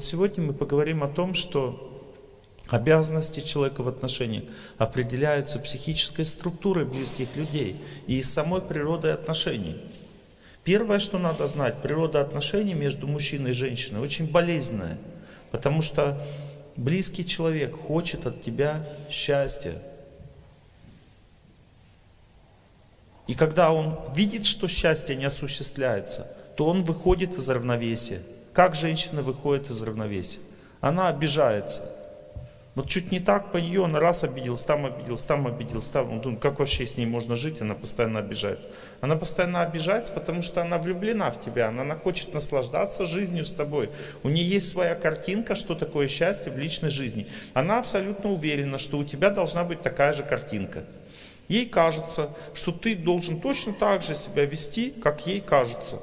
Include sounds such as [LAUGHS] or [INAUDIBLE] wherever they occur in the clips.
Сегодня мы поговорим о том, что обязанности человека в отношениях определяются психической структурой близких людей и самой природой отношений. Первое, что надо знать, природа отношений между мужчиной и женщиной очень болезненная, потому что близкий человек хочет от тебя счастья. И когда он видит, что счастье не осуществляется, то он выходит из равновесия. Как женщина выходит из равновесия? Она обижается. Вот чуть не так по нее, она раз обиделась, там обиделась, там обиделась, там. Ну, как вообще с ней можно жить, она постоянно обижается. Она постоянно обижается, потому что она влюблена в тебя, она, она хочет наслаждаться жизнью с тобой. У нее есть своя картинка, что такое счастье в личной жизни. Она абсолютно уверена, что у тебя должна быть такая же картинка. Ей кажется, что ты должен точно так же себя вести, как ей кажется.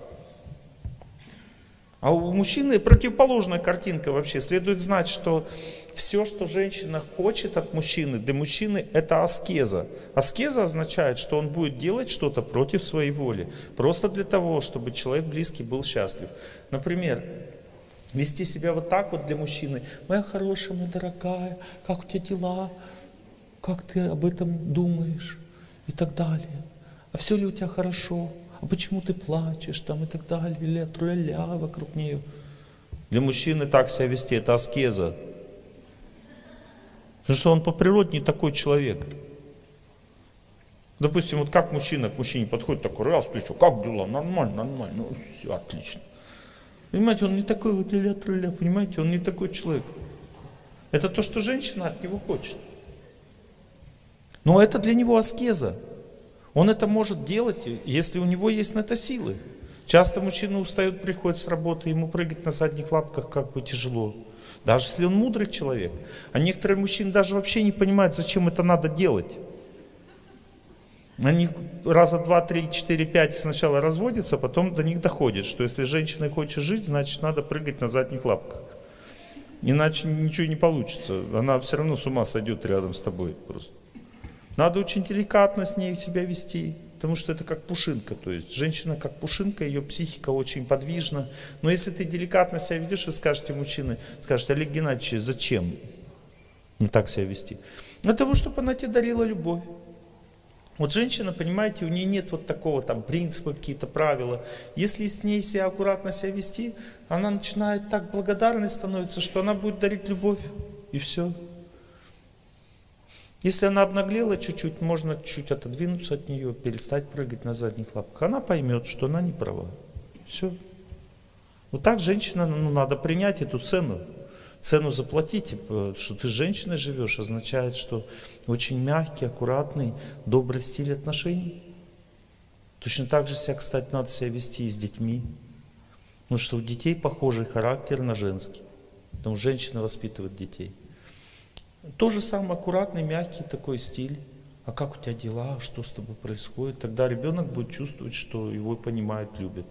А у мужчины противоположная картинка вообще. Следует знать, что все, что женщина хочет от мужчины, для мужчины это аскеза. Аскеза означает, что он будет делать что-то против своей воли. Просто для того, чтобы человек близкий был счастлив. Например, вести себя вот так вот для мужчины. Моя хорошая, моя дорогая, как у тебя дела? Как ты об этом думаешь? И так далее. А все ли у тебя хорошо? А почему ты плачешь там и так далее, труля вокруг нее. Для мужчины так себя вести, это аскеза. Потому что он по природе не такой человек. Допустим, вот как мужчина к мужчине подходит, такой раз плечо, как дела, нормально, нормально, ну все, отлично. Понимаете, он не такой вот ля-труля, понимаете, он не такой человек. Это то, что женщина от него хочет. Но это для него аскеза. Он это может делать, если у него есть на это силы. Часто мужчина устает, приходит с работы, ему прыгать на задних лапках как бы тяжело. Даже если он мудрый человек. А некоторые мужчины даже вообще не понимают, зачем это надо делать. Они раза два, три, четыре, пять сначала разводятся, потом до них доходит, что если женщина хочет жить, значит надо прыгать на задних лапках. Иначе ничего не получится. Она все равно с ума сойдет рядом с тобой просто. Надо очень деликатно с ней себя вести, потому что это как пушинка. То есть женщина как пушинка, ее психика очень подвижна. Но если ты деликатно себя ведешь, вы скажете мужчины, скажете, Олег Геннадьевич, зачем не так себя вести? Для того, чтобы она тебе дарила любовь. Вот женщина, понимаете, у нее нет вот такого там принципа, какие-то правила. Если с ней себя аккуратно себя вести, она начинает так благодарной становиться, что она будет дарить любовь. И все. Если она обнаглела чуть-чуть, можно чуть отодвинуться от нее, перестать прыгать на задних лапках. Она поймет, что она не права. Все. Вот так женщина, ну, надо принять эту цену. Цену заплатить, типа, что ты с женщиной живешь, означает, что очень мягкий, аккуратный, добрый стиль отношений. Точно так же себя, кстати, надо себя вести и с детьми. Потому что у детей похожий характер на женский. Потому что женщина воспитывает детей. То же самое аккуратный, мягкий такой стиль. А как у тебя дела, что с тобой происходит? Тогда ребенок будет чувствовать, что его понимают, любят.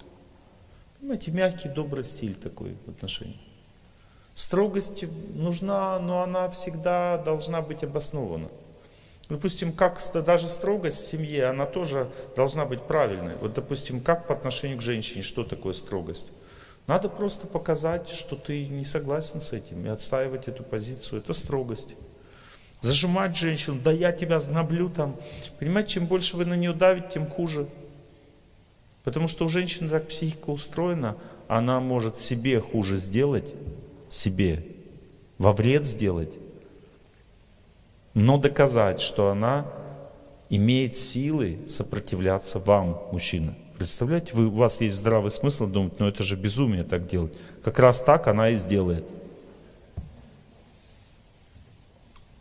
Понимаете, мягкий, добрый стиль такой в отношениях. Строгость нужна, но она всегда должна быть обоснована. Допустим, как даже строгость в семье, она тоже должна быть правильной. Вот, допустим, как по отношению к женщине, что такое строгость? Надо просто показать, что ты не согласен с этим и отстаивать эту позицию. Это строгость. Зажимать женщину, да я тебя знаблю там. Понимаете, чем больше вы на нее давите, тем хуже. Потому что у женщины так психика устроена, она может себе хуже сделать, себе, во вред сделать, но доказать, что она имеет силы сопротивляться вам, мужчина. Представляете, вы, у вас есть здравый смысл думать, но это же безумие так делать. Как раз так она и сделает.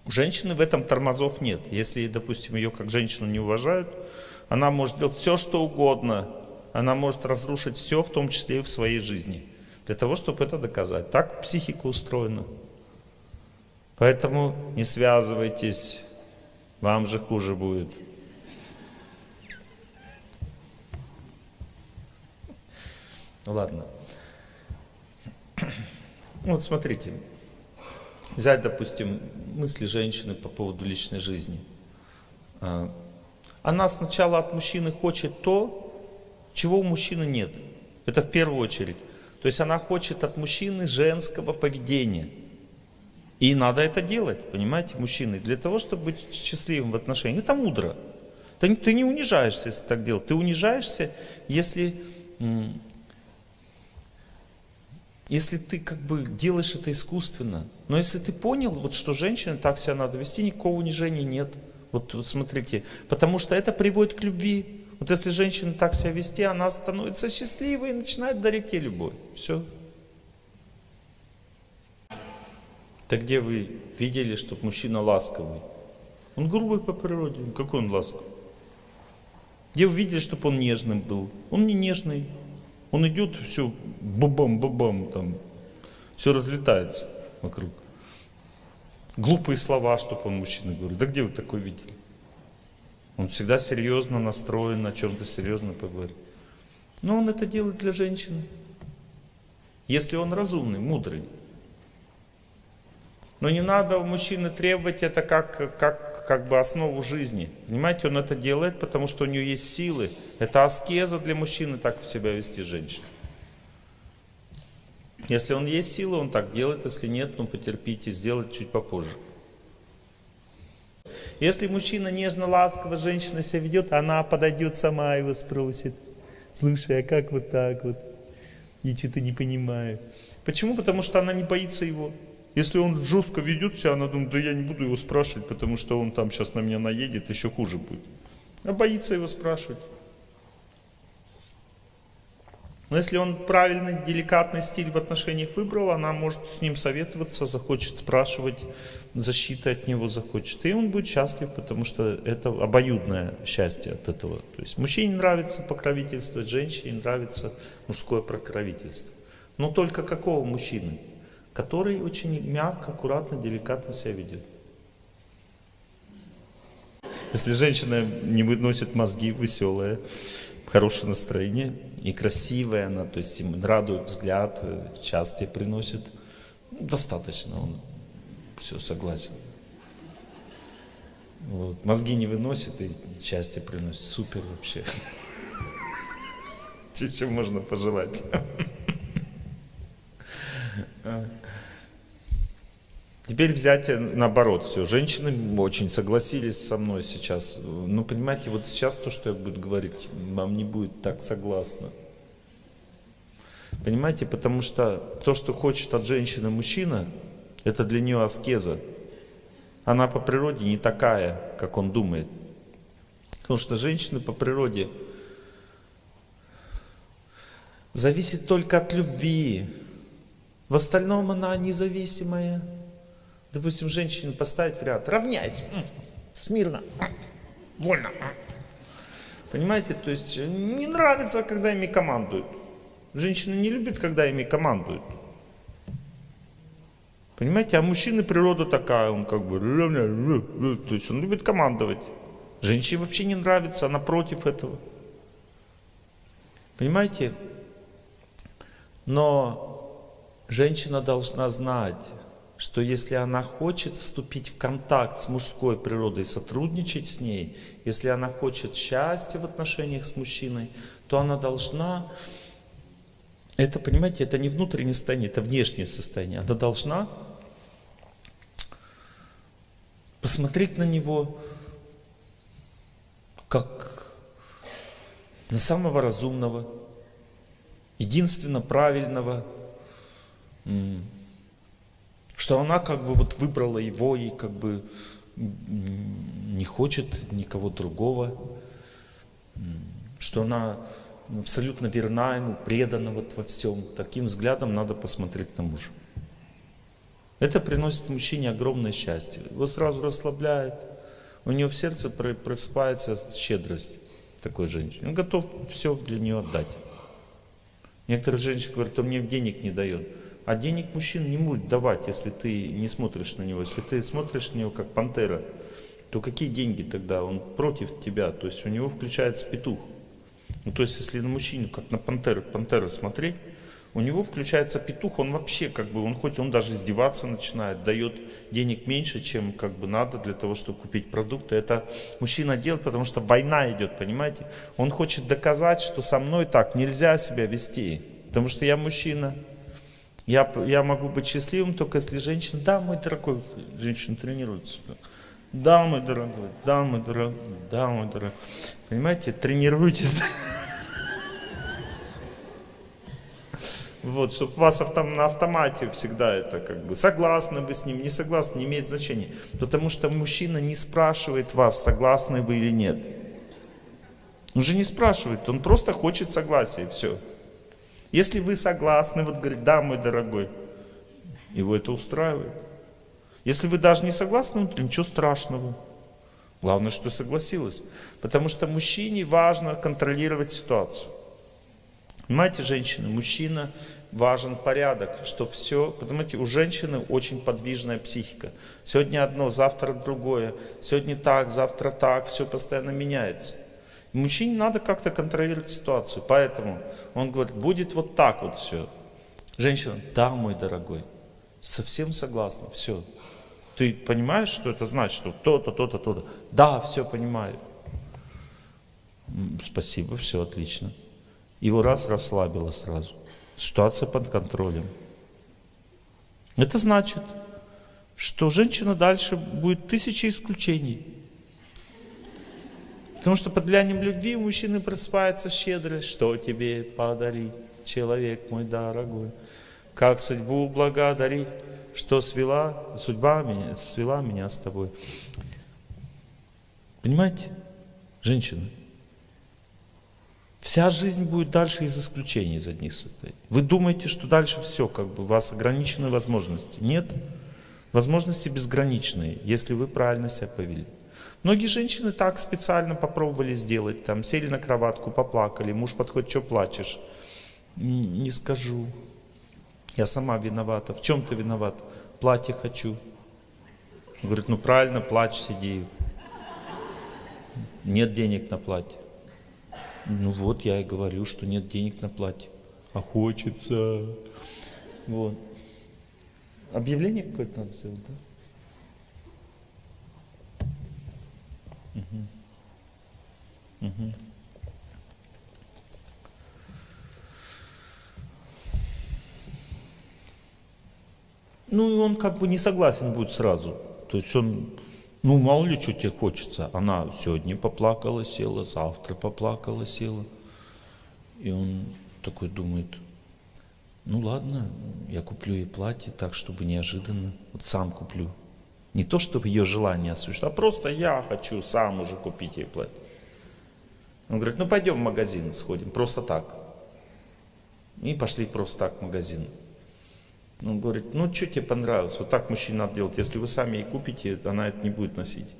У женщины в этом тормозов нет. Если, допустим, ее как женщину не уважают, она может делать все, что угодно. Она может разрушить все, в том числе и в своей жизни. Для того, чтобы это доказать. Так психика устроена. Поэтому не связывайтесь, вам же хуже будет. Ладно. Вот смотрите. Взять, допустим, мысли женщины по поводу личной жизни. А, она сначала от мужчины хочет то, чего у мужчины нет. Это в первую очередь. То есть она хочет от мужчины женского поведения. И надо это делать, понимаете, мужчины, для того, чтобы быть счастливым в отношениях. Это мудро. Ты, не унижаешься, если так делать. Ты унижаешься, если, если ты как бы делаешь это искусственно. Но если ты понял, вот, что женщине так себя надо вести, никакого унижения нет. Вот, вот смотрите, потому что это приводит к любви. Вот если женщина так себя вести, она становится счастливой и начинает дарить ей любовь. Все. Так где вы видели, чтобы мужчина ласковый? Он грубый по природе. Какой он ласковый? Где вы видели, чтобы он нежным был? Он не нежный. Он идет, все, бабам-бабам, там, все разлетается вокруг. Глупые слова, чтобы он мужчина говорит. Да где вы такое видели? Он всегда серьезно настроен, о чем-то серьезно поговорить. Но он это делает для женщины. Если он разумный, мудрый. Но не надо у мужчины требовать это как, как, как бы основу жизни. Понимаете, он это делает, потому что у него есть силы. Это аскеза для мужчины так себя вести женщину. Если он есть силы, он так делает. Если нет, ну потерпите, сделать чуть попозже. Если мужчина нежно, ласково, женщина себя ведет, она подойдет сама его спросит. Слушай, а как вот так вот? Я что-то не понимаю. Почему? Потому что она не боится его. Если он жестко ведет себя, она думает, да я не буду его спрашивать, потому что он там сейчас на меня наедет, еще хуже будет. А боится его спрашивать. Но если он правильный, деликатный стиль в отношениях выбрал, она может с ним советоваться, захочет спрашивать, защиты от него захочет. И он будет счастлив, потому что это обоюдное счастье от этого. То есть мужчине нравится покровительствовать, женщине нравится мужское покровительство. Но только какого мужчины? Который очень мягко, аккуратно, деликатно себя ведет. Если женщина не выносит мозги, веселая, хорошее настроение и красивая она, то есть им радует взгляд, счастье приносит, ну, достаточно, он все согласен. Вот. Мозги не выносит и счастье приносит. Супер вообще. Чего можно пожелать? Теперь взять э, наоборот все. Женщины очень согласились со мной сейчас. Ну, понимаете, вот сейчас то, что я буду говорить, вам не будет так согласно. Понимаете, потому что то, что хочет от женщины мужчина, это для нее аскеза. Она по природе не такая, как он думает. Потому что женщины по природе зависит только от любви. В остальном она независимая. Допустим, женщину поставить в ряд. Равняйся. Смирно. Вольно. Понимаете, то есть э, не нравится, когда ими командуют. Женщины не любят, когда ими командуют. Понимаете, а мужчины природа такая, он как бы, то есть он любит командовать. Женщине вообще не нравится, она против этого. Понимаете? Но женщина должна знать, что если она хочет вступить в контакт с мужской природой, сотрудничать с ней, если она хочет счастья в отношениях с мужчиной, то она должна, это, понимаете, это не внутреннее состояние, это внешнее состояние. Она должна посмотреть на него как на самого разумного, единственно правильного, что она как бы вот выбрала его и как бы не хочет никого другого, что она абсолютно верна ему, предана вот во всем. Таким взглядом надо посмотреть на мужа. Это приносит мужчине огромное счастье. Его сразу расслабляет. У него в сердце просыпается щедрость такой женщины. Он готов все для нее отдать. Некоторые женщины говорят, он мне денег не дает. А денег мужчин не будет давать, если ты не смотришь на него. Если ты смотришь на него как пантера, то какие деньги тогда? Он против тебя, то есть у него включается петух. Ну, то есть если на мужчину, как на пантеру, пантеру смотреть, у него включается петух, он вообще как бы, он хоть он даже издеваться начинает, дает денег меньше, чем как бы надо для того, чтобы купить продукты. Это мужчина делает, потому что война идет, понимаете? Он хочет доказать, что со мной так нельзя себя вести. Потому что я мужчина. Я, я могу быть счастливым только если женщина, да, мой дорогой, женщина тренируется. Да, мой дорогой, да, мой дорогой, да, мой дорогой. Понимаете, тренируйтесь. Вот, чтобы вас автом, на автомате всегда это как бы, согласны вы с ним, не согласны, не имеет значения. Потому что мужчина не спрашивает вас, согласны вы или нет. Он же не спрашивает, он просто хочет согласия, все. Если вы согласны, вот говорит, да, мой дорогой, его это устраивает. Если вы даже не согласны, то ничего страшного. Главное, что согласилась. Потому что мужчине важно контролировать ситуацию. Понимаете, женщины, мужчина важен порядок, что все, понимаете, у женщины очень подвижная психика. Сегодня одно, завтра другое, сегодня так, завтра так, все постоянно меняется. Мужчине надо как-то контролировать ситуацию, поэтому он говорит, будет вот так вот все. Женщина, да, мой дорогой, совсем согласна, все. Ты понимаешь, что это значит, что то-то, то-то, то-то? Да, все понимаю. Спасибо, все отлично. Его раз расслабило сразу. Ситуация под контролем. Это значит, что женщина дальше будет тысячи исключений. Потому что под влиянием любви у мужчины просыпается щедрость. Что тебе подарить, человек мой дорогой? Как судьбу благодарить, что свела, судьба меня, свела меня с тобой. Понимаете, женщины? Вся жизнь будет дальше из исключений из одних состоит. Вы думаете, что дальше все, как бы у вас ограничены возможности. Нет. Возможности безграничные, если вы правильно себя повели. Многие женщины так специально попробовали сделать, там сели на кроватку, поплакали, муж подходит, что плачешь? Не скажу. Я сама виновата. В чем ты виноват? Платье хочу. Говорит, ну правильно, плачь, сиди. Нет денег на платье. Ну вот, я и говорю, что нет денег на платье. А хочется. Вот. Объявление какое-то надо сделать, да? Угу. Угу. Ну и он как бы не согласен будет сразу. То есть он ну, мало ли, что тебе хочется. Она сегодня поплакала, села, завтра поплакала, села. И он такой думает, ну ладно, я куплю ей платье так, чтобы неожиданно. Вот сам куплю. Не то, чтобы ее желание осуществить, а просто я хочу сам уже купить ей платье. Он говорит, ну пойдем в магазин сходим, просто так. И пошли просто так в магазин. Он говорит, ну что тебе понравилось? Вот так мужчина надо делать. Если вы сами ей купите, она это не будет носить.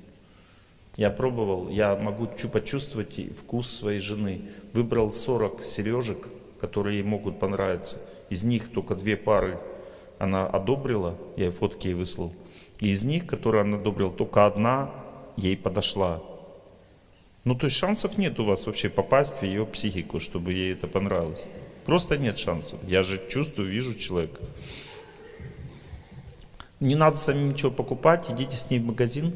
Я пробовал, я могу почувствовать вкус своей жены. Выбрал 40 сережек, которые ей могут понравиться. Из них только две пары она одобрила, я ей фотки ей выслал. Из них, которые она одобрила, только одна ей подошла. Ну, то есть шансов нет у вас вообще попасть в ее психику, чтобы ей это понравилось. Просто нет шансов. Я же чувствую, вижу человека. Не надо самим ничего покупать, идите с ней в магазин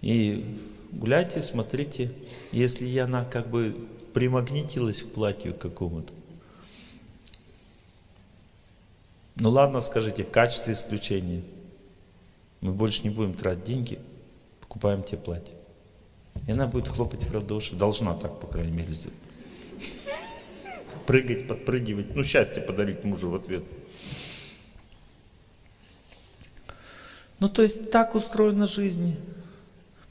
и гуляйте, смотрите. Если она как бы примагнитилась к платью какому-то. Ну ладно, скажите, в качестве исключения. Мы больше не будем тратить деньги, покупаем тебе платье. И она будет хлопать в ладоши, должна так, по крайней мере, сделать. Прыгать, подпрыгивать, ну счастье подарить мужу в ответ. Ну, то есть так устроена жизнь.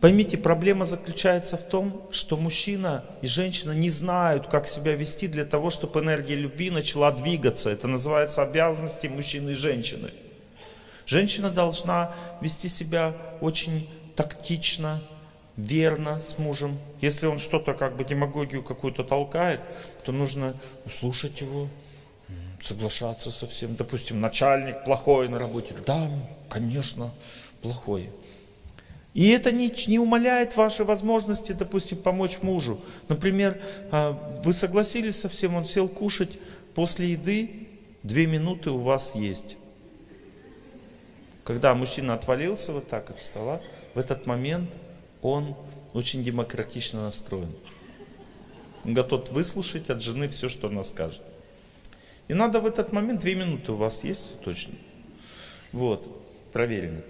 Поймите, проблема заключается в том, что мужчина и женщина не знают, как себя вести для того, чтобы энергия любви начала двигаться. Это называется обязанности мужчины и женщины. Женщина должна вести себя очень тактично, верно с мужем. Если он что-то как бы демагогию какую-то толкает, то нужно слушать его, соглашаться со всем. Допустим, начальник плохой на работе. Да, конечно, плохой. И это не, не умаляет ваши возможности, допустим, помочь мужу. Например, а, вы согласились со всем, он сел кушать, после еды две минуты у вас есть. Когда мужчина отвалился вот так от стола, в этот момент он очень демократично настроен. Он готов выслушать от жены все, что она скажет. И надо в этот момент, две минуты у вас есть точно? Вот, проверено.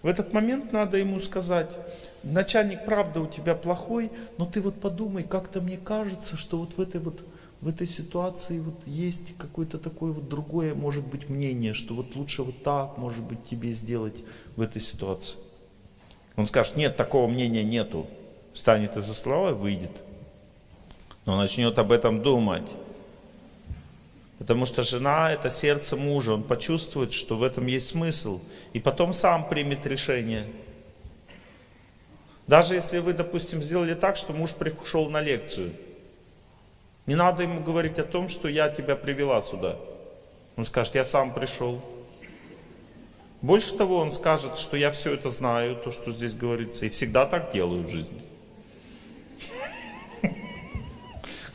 В этот момент надо ему сказать, начальник, правда, у тебя плохой, но ты вот подумай, как-то мне кажется, что вот в этой вот в этой ситуации вот есть какое-то такое вот другое, может быть, мнение, что вот лучше вот так, может быть, тебе сделать в этой ситуации. Он скажет, нет, такого мнения нету. Встанет из-за стола и выйдет. Но начнет об этом думать. Потому что жена – это сердце мужа. Он почувствует, что в этом есть смысл. И потом сам примет решение. Даже если вы, допустим, сделали так, что муж пришел на лекцию. Не надо ему говорить о том, что я тебя привела сюда. Он скажет, я сам пришел. Больше того, он скажет, что я все это знаю, то, что здесь говорится, и всегда так делаю в жизни. [LAUGHS]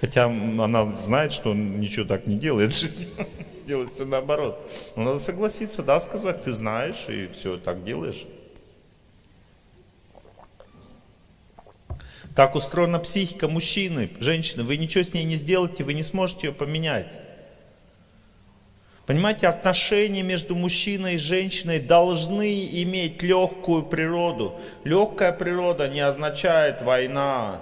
Хотя она знает, что он ничего так не делает в жизни, [LAUGHS] делает все наоборот. Но надо согласиться, да, сказать, ты знаешь и все так делаешь. Так устроена психика мужчины, женщины. Вы ничего с ней не сделаете, вы не сможете ее поменять. Понимаете, отношения между мужчиной и женщиной должны иметь легкую природу. Легкая природа не означает война.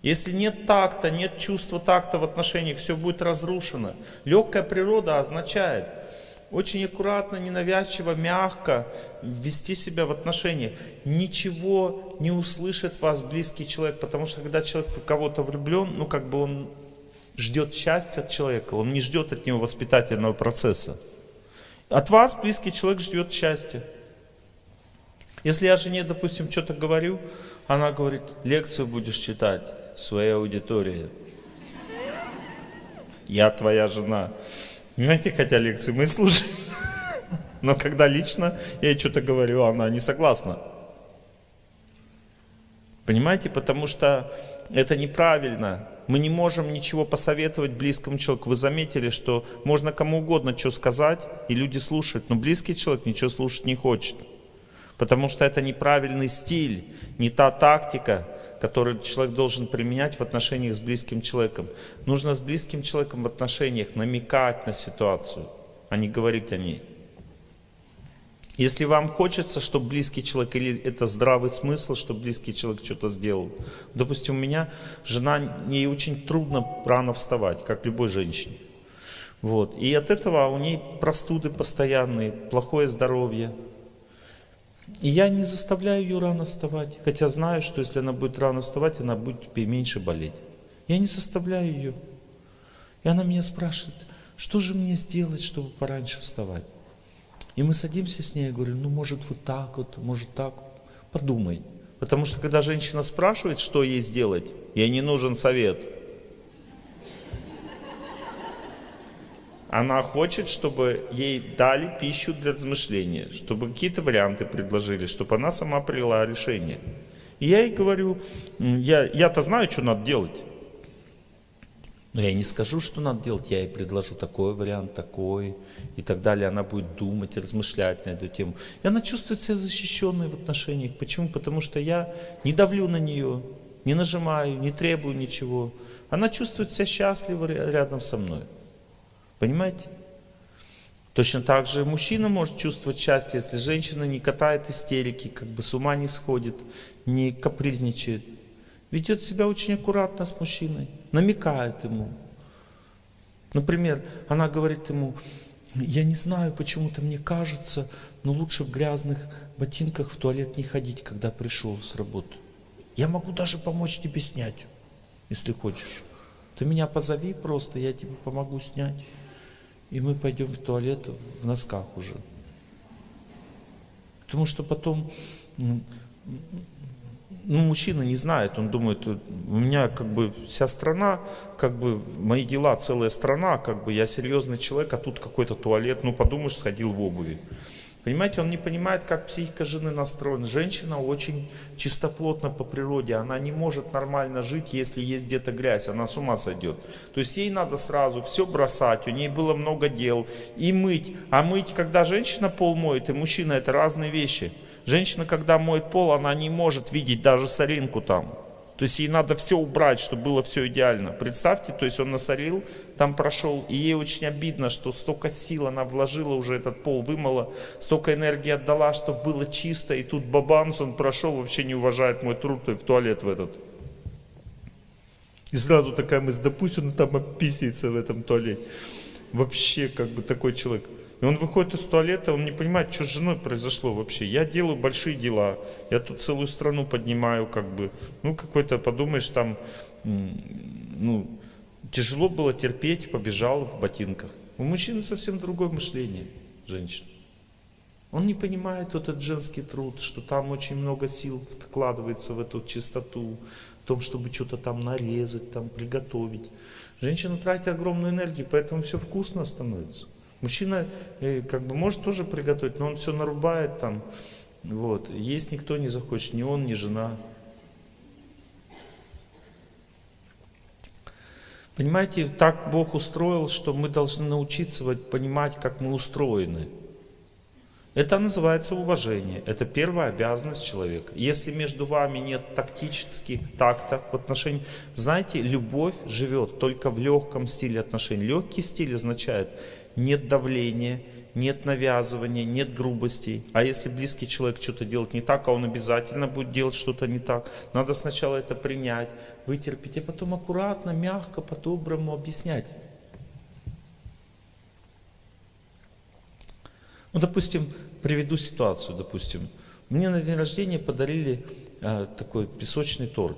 Если нет такта, нет чувства такта в отношениях, все будет разрушено. Легкая природа означает очень аккуратно, ненавязчиво, мягко вести себя в отношениях. Ничего не услышит вас близкий человек, потому что когда человек в кого-то влюблен, ну как бы он ждет счастья от человека, он не ждет от него воспитательного процесса. От вас близкий человек ждет счастья. Если я жене, допустим, что-то говорю, она говорит, лекцию будешь читать своей аудитории. Я твоя жена. Понимаете, хотя лекции мы слушаем. [LAUGHS] Но когда лично я ей что-то говорю, она не согласна. Понимаете, потому что это неправильно. Мы не можем ничего посоветовать близкому человеку. Вы заметили, что можно кому угодно что сказать, и люди слушают, но близкий человек ничего слушать не хочет. Потому что это неправильный стиль, не та тактика, которую человек должен применять в отношениях с близким человеком. Нужно с близким человеком в отношениях намекать на ситуацию, а не говорить о ней. Если вам хочется, чтобы близкий человек, или это здравый смысл, чтобы близкий человек что-то сделал. Допустим, у меня жена, ей очень трудно рано вставать, как любой женщине. Вот. И от этого у ней простуды постоянные, плохое здоровье. И я не заставляю ее рано вставать, хотя знаю, что если она будет рано вставать, она будет меньше болеть. Я не заставляю ее. И она меня спрашивает, что же мне сделать, чтобы пораньше вставать? И мы садимся с ней, я говорю, ну может вот так вот, может так, подумай. Потому что когда женщина спрашивает, что ей сделать, ей не нужен совет. Она хочет, чтобы ей дали пищу для размышления, чтобы какие-то варианты предложили, чтобы она сама приняла решение. И я ей говорю, я, я-то знаю, что надо делать. Но я не скажу, что надо делать, я ей предложу такой вариант, такой и так далее. Она будет думать, размышлять на эту тему. И она чувствует себя защищенной в отношениях. Почему? Потому что я не давлю на нее, не нажимаю, не требую ничего. Она чувствует себя счастливо рядом со мной. Понимаете? Точно так же мужчина может чувствовать счастье, если женщина не катает истерики, как бы с ума не сходит, не капризничает ведет себя очень аккуратно с мужчиной, намекает ему. Например, она говорит ему, я не знаю, почему-то мне кажется, но лучше в грязных ботинках в туалет не ходить, когда пришел с работы. Я могу даже помочь тебе снять, если хочешь. Ты меня позови просто, я тебе помогу снять. И мы пойдем в туалет в носках уже. Потому что потом ну, мужчина не знает, он думает, у меня как бы вся страна, как бы мои дела, целая страна, как бы я серьезный человек, а тут какой-то туалет, ну подумаешь, сходил в обуви. Понимаете, он не понимает, как психика жены настроена. Женщина очень чистоплотна по природе, она не может нормально жить, если есть где-то грязь, она с ума сойдет. То есть ей надо сразу все бросать, у ней было много дел, и мыть. А мыть, когда женщина пол моет, и мужчина, это разные вещи. Женщина, когда моет пол, она не может видеть даже соринку там. То есть ей надо все убрать, чтобы было все идеально. Представьте, то есть он насорил, там прошел, и ей очень обидно, что столько сил она вложила уже этот пол, вымыла, столько энергии отдала, чтобы было чисто, и тут бабамс, он прошел, вообще не уважает мой труд, и в туалет в этот. И сразу такая мысль, да пусть он там описывается в этом туалете. Вообще, как бы такой человек. И он выходит из туалета, он не понимает, что с женой произошло вообще. Я делаю большие дела, я тут целую страну поднимаю, как бы. Ну, какой-то, подумаешь, там, ну, тяжело было терпеть, побежал в ботинках. У мужчины совсем другое мышление, женщин. Он не понимает вот этот женский труд, что там очень много сил вкладывается в эту чистоту, в том, чтобы что-то там нарезать, там приготовить. Женщина тратит огромную энергию, поэтому все вкусно становится. Мужчина э, как бы может тоже приготовить, но он все нарубает там. Вот. Есть никто не захочет, ни он, ни жена. Понимаете, так Бог устроил, что мы должны научиться понимать, как мы устроены. Это называется уважение. Это первая обязанность человека. Если между вами нет тактически такта в отношении... Знаете, любовь живет только в легком стиле отношений. Легкий стиль означает, нет давления, нет навязывания, нет грубостей. А если близкий человек что-то делает не так, а он обязательно будет делать что-то не так, надо сначала это принять, вытерпеть, а потом аккуратно, мягко, по-доброму объяснять. Ну, допустим, приведу ситуацию, допустим. Мне на день рождения подарили э, такой песочный торт.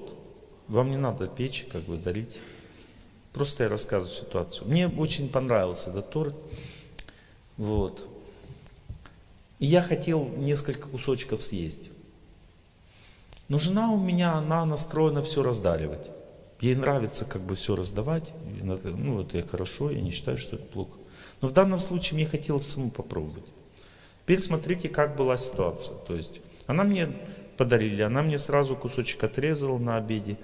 Вам не надо печь, как бы дарить. Просто я рассказываю ситуацию. Мне очень понравился этот торт. Вот. И я хотел несколько кусочков съесть. Но жена у меня, она настроена все раздаривать. Ей нравится как бы все раздавать. Ну, это хорошо, я не считаю, что это плохо. Но в данном случае мне хотелось саму попробовать. Теперь смотрите, как была ситуация. То есть, она мне подарили, она мне сразу кусочек отрезала на обеде.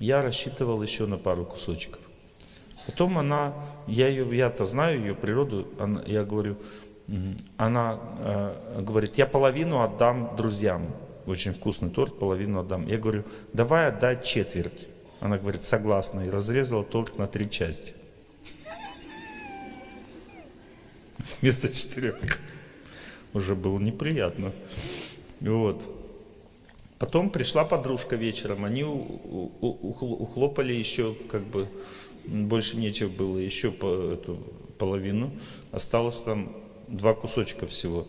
Я рассчитывал еще на пару кусочков. Потом она, я ее, я-то знаю ее природу, она, я говорю, она э, говорит, я половину отдам друзьям. Очень вкусный торт, половину отдам. Я говорю, давай отдай четверть. Она говорит, согласна. И разрезала торт на три части. [LAUGHS] Вместо четырех. Уже было неприятно. Вот. Потом пришла подружка вечером. Они ухлопали еще как бы больше нечего было, еще по, эту половину, осталось там два кусочка всего.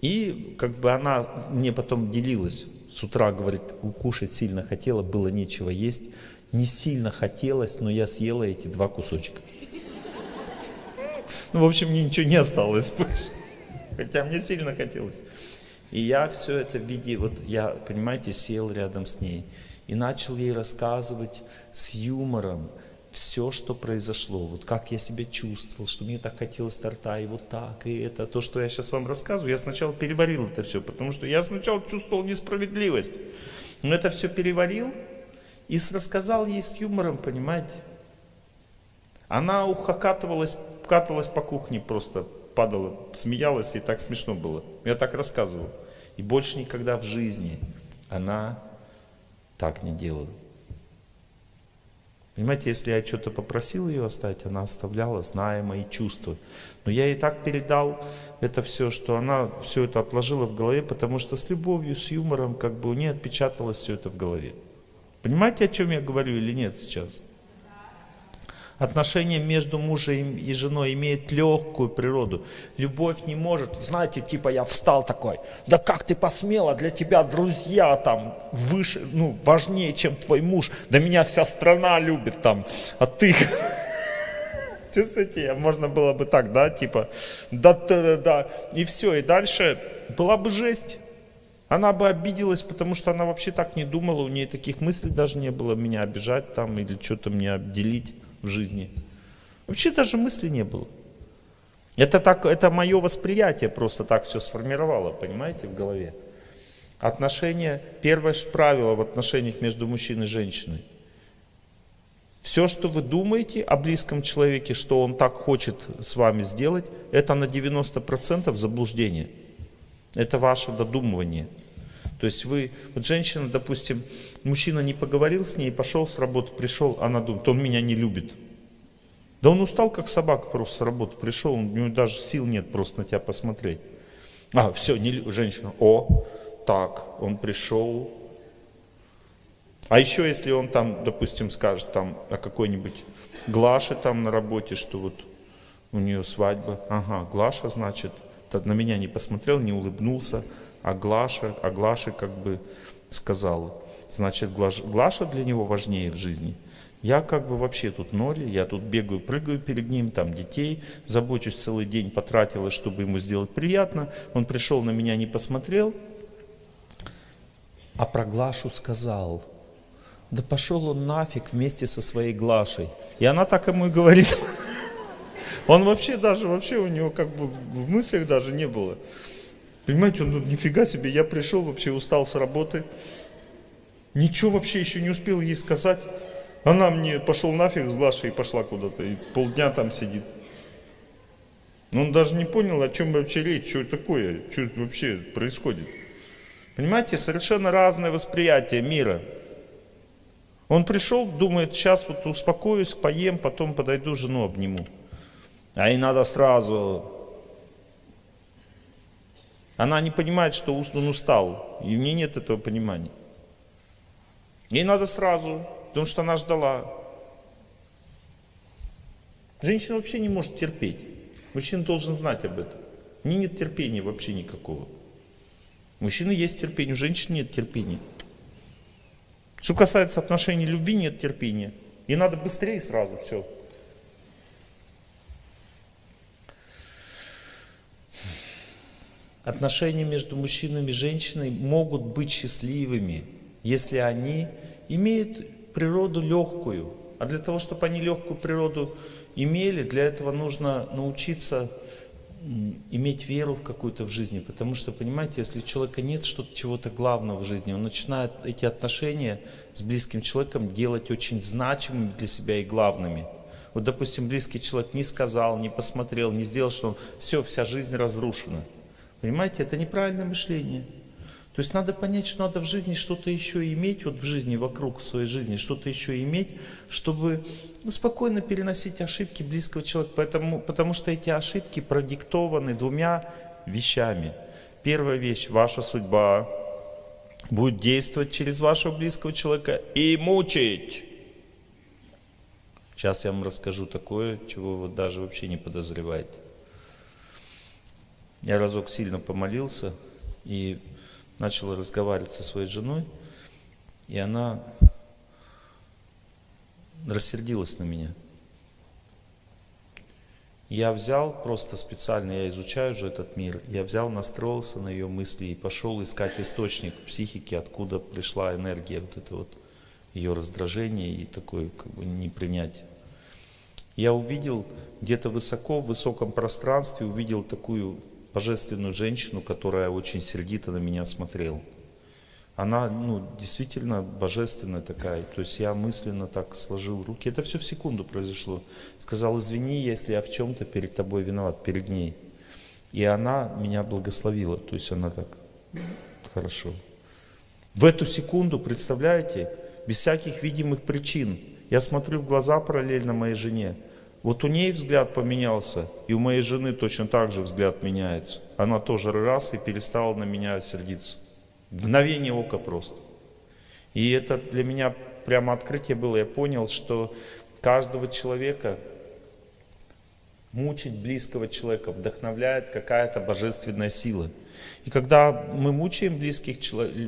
И как бы она мне потом делилась, с утра говорит, кушать сильно хотела, было нечего есть, не сильно хотелось, но я съела эти два кусочка. Ну, в общем, мне ничего не осталось больше, хотя мне сильно хотелось. И я все это в виде, вот я, понимаете, сел рядом с ней и начал ей рассказывать с юмором, все, что произошло, вот как я себя чувствовал, что мне так хотелось торта, и вот так, и это, то, что я сейчас вам рассказываю, я сначала переварил это все, потому что я сначала чувствовал несправедливость, но это все переварил и рассказал ей с юмором, понимаете. Она ухакатывалась, каталась по кухне просто, падала, смеялась, и так смешно было. Я так рассказывал. И больше никогда в жизни она так не делала. Понимаете, если я что-то попросил ее оставить, она оставляла, зная мои чувства. Но я ей так передал это все, что она все это отложила в голове, потому что с любовью, с юмором, как бы у нее отпечаталось все это в голове. Понимаете, о чем я говорю или нет сейчас? Отношения между мужем и женой имеют легкую природу. Любовь не может, знаете, типа я встал такой, да как ты посмела, для тебя друзья там выше, ну, важнее, чем твой муж, да меня вся страна любит там, а ты... [LAUGHS] Чувствуете, можно было бы так, да, типа, да, да, да, и все, и дальше была бы жесть. Она бы обиделась, потому что она вообще так не думала, у нее таких мыслей даже не было, меня обижать там или что-то мне обделить в жизни. Вообще даже мысли не было. Это, так, это мое восприятие просто так все сформировало, понимаете, в голове. Отношения, первое правило в отношениях между мужчиной и женщиной. Все, что вы думаете о близком человеке, что он так хочет с вами сделать, это на 90% заблуждение. Это ваше додумывание. То есть вы, вот женщина, допустим, мужчина не поговорил с ней, пошел с работы, пришел, она думает, он меня не любит. Да он устал, как собака просто с работы пришел, у него даже сил нет просто на тебя посмотреть. А, все, не, женщина, о, так, он пришел. А еще если он там, допустим, скажет там о какой-нибудь Глаше там на работе, что вот у нее свадьба. Ага, Глаша, значит, на меня не посмотрел, не улыбнулся, а Глаша, а Глаша как бы сказала. Значит, Глаша для него важнее в жизни. Я как бы вообще тут ноль, я тут бегаю, прыгаю перед ним, там детей, забочусь целый день, потратила, чтобы ему сделать приятно. Он пришел на меня, не посмотрел, а про Глашу сказал. Да пошел он нафиг вместе со своей Глашей. И она так ему и говорит. [LAUGHS] Он вообще даже, вообще у него как бы в мыслях даже не было. Понимаете, он ну, нифига себе, я пришел вообще устал с работы. Ничего вообще еще не успел ей сказать. Она мне пошел нафиг с Глашей и пошла куда-то. И полдня там сидит. Он даже не понял, о чем вообще речь, что такое, что вообще происходит. Понимаете, совершенно разное восприятие мира. Он пришел, думает, сейчас вот успокоюсь, поем, потом подойду, жену обниму. А ей надо сразу. Она не понимает, что он устал. И у нее нет этого понимания. Ей надо сразу, потому что она ждала. Женщина вообще не может терпеть. Мужчина должен знать об этом. У нее нет терпения вообще никакого. У мужчины есть терпение, у женщины нет терпения. Что касается отношений любви, нет терпения. И надо быстрее сразу все. Отношения между мужчиной и женщиной могут быть счастливыми, если они имеют природу легкую. А для того, чтобы они легкую природу имели, для этого нужно научиться иметь веру в какую-то в жизни, потому что, понимаете, если у человека нет что-то, чего-то главного в жизни, он начинает эти отношения с близким человеком делать очень значимыми для себя и главными. Вот, допустим, близкий человек не сказал, не посмотрел, не сделал, что он, все, вся жизнь разрушена. Понимаете, это неправильное мышление. То есть надо понять, что надо в жизни что-то еще иметь, вот в жизни, вокруг своей жизни, что-то еще иметь, чтобы ну, спокойно переносить ошибки близкого человека, поэтому, потому что эти ошибки продиктованы двумя вещами. Первая вещь, ваша судьба будет действовать через вашего близкого человека и мучить. Сейчас я вам расскажу такое, чего вы даже вообще не подозреваете. Я разок сильно помолился и начал разговаривать со своей женой, и она рассердилась на меня. Я взял просто специально, я изучаю уже этот мир, я взял, настроился на ее мысли и пошел искать источник психики, откуда пришла энергия, вот это вот ее раздражение и такое как бы непринятие. Я увидел где-то высоко, в высоком пространстве, увидел такую божественную женщину, которая очень сердито на меня смотрела. Она ну, действительно божественная такая. То есть я мысленно так сложил руки. Это все в секунду произошло. Сказал, извини, если я в чем-то перед тобой виноват, перед ней. И она меня благословила. То есть она так, хорошо. В эту секунду, представляете, без всяких видимых причин, я смотрю в глаза параллельно моей жене. Вот у ней взгляд поменялся, и у моей жены точно так же взгляд меняется. Она тоже раз и перестала на меня сердиться. Мгновение ока просто. И это для меня прямо открытие было. Я понял, что каждого человека мучить близкого человека вдохновляет какая-то божественная сила. И когда мы мучаем близких,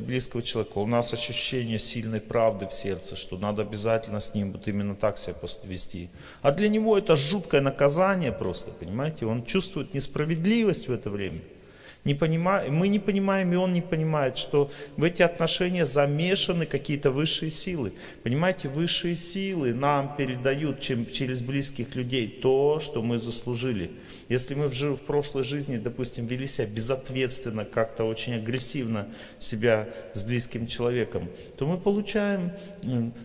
близкого человека, у нас ощущение сильной правды в сердце, что надо обязательно с ним вот именно так себя вести. А для него это жуткое наказание просто, понимаете? Он чувствует несправедливость в это время не понимаем, мы не понимаем, и он не понимает, что в эти отношения замешаны какие-то высшие силы. Понимаете, высшие силы нам передают чем, через близких людей то, что мы заслужили. Если мы в, в прошлой жизни, допустим, вели себя безответственно, как-то очень агрессивно себя с близким человеком, то мы получаем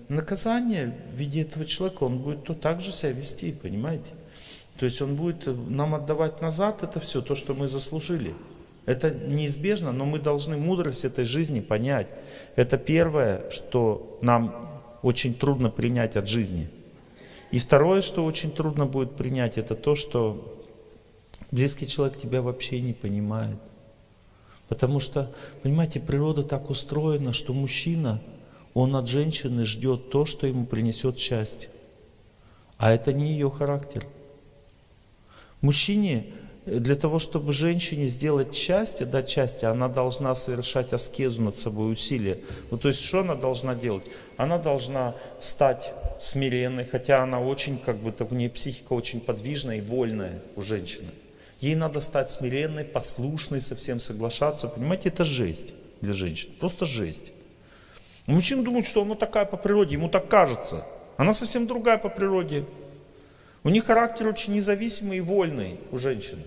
наказание в виде этого человека. Он будет то так же себя вести, понимаете? То есть он будет нам отдавать назад это все, то, что мы заслужили. Это неизбежно, но мы должны мудрость этой жизни понять. Это первое, что нам очень трудно принять от жизни. И второе, что очень трудно будет принять, это то, что близкий человек тебя вообще не понимает. Потому что, понимаете, природа так устроена, что мужчина, он от женщины ждет то, что ему принесет счастье. А это не ее характер. Мужчине, для того, чтобы женщине сделать счастье, дать счастье, она должна совершать аскезу над собой, усилия. Ну, то есть, что она должна делать? Она должна стать смиренной, хотя она очень, как бы, у нее психика очень подвижная и вольная у женщины. Ей надо стать смиренной, послушной, совсем соглашаться. Понимаете, это жесть для женщин. Просто жесть. Мужчина думает, что она такая по природе, ему так кажется. Она совсем другая по природе. У них характер очень независимый и вольный у женщины.